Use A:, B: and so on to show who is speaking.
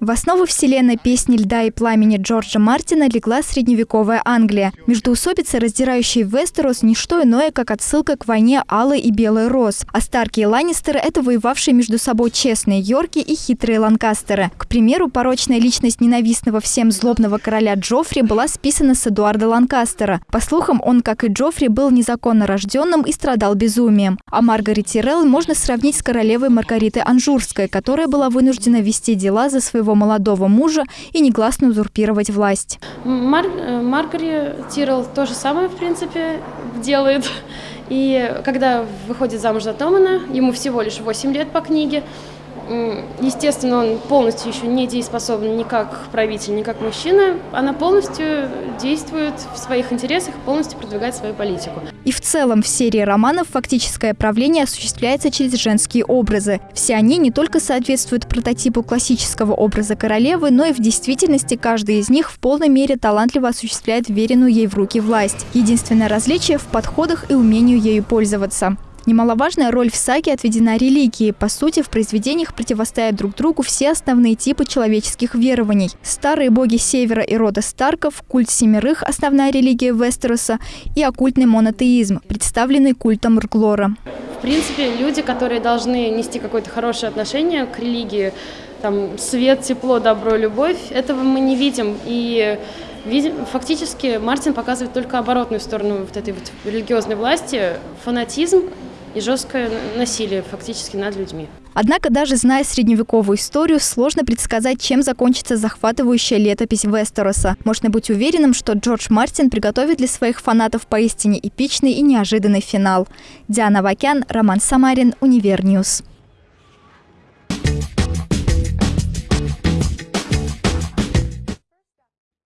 A: В основу вселенной песни «Льда и пламени» Джорджа Мартина легла средневековая Англия. Междуусобицы, раздирающие Вестерос, не что иное, как отсылка к войне Алой и Белой Роз. А Старки и Ланнистеры – это воевавшие между собой честные Йорки и хитрые Ланкастеры. К примеру, порочная личность ненавистного всем злобного короля Джоффри была списана с Эдуарда Ланкастера. По слухам, он, как и Джоффри, был незаконно рожденным и страдал безумием. А Маргарет Тирелл можно сравнить с королевой Маргаритой Анжурской, которая была вынуждена вести дела за своего своего молодого мужа и негласно узурпировать власть.
B: Мар Маргари Тирл то же самое, в принципе, делает. И когда выходит замуж за Томана, ему всего лишь 8 лет по книге, Естественно, он полностью еще не дееспособен ни как правитель, ни как мужчина. Она полностью действует в своих интересах, полностью продвигает свою политику.
A: И в целом в серии романов фактическое правление осуществляется через женские образы. Все они не только соответствуют прототипу классического образа королевы, но и в действительности каждый из них в полной мере талантливо осуществляет веренную ей в руки власть. Единственное различие в подходах и умению ею пользоваться. Немаловажная роль в саге отведена религии. По сути, в произведениях противостоят друг другу все основные типы человеческих верований. Старые боги Севера и рода Старков, культ Семерых – основная религия Вестероса и оккультный монотеизм, представленный культом Рглора.
B: В принципе, люди, которые должны нести какое-то хорошее отношение к религии, там, свет, тепло, добро, любовь, этого мы не видим. И фактически Мартин показывает только оборотную сторону вот этой вот религиозной власти, фанатизм, и жесткое насилие фактически над людьми.
A: Однако даже зная средневековую историю, сложно предсказать, чем закончится захватывающая летопись Вестероса. Можно быть уверенным, что Джордж Мартин приготовит для своих фанатов поистине эпичный и неожиданный финал. Диана Вакян, Роман Самарин, Univer News.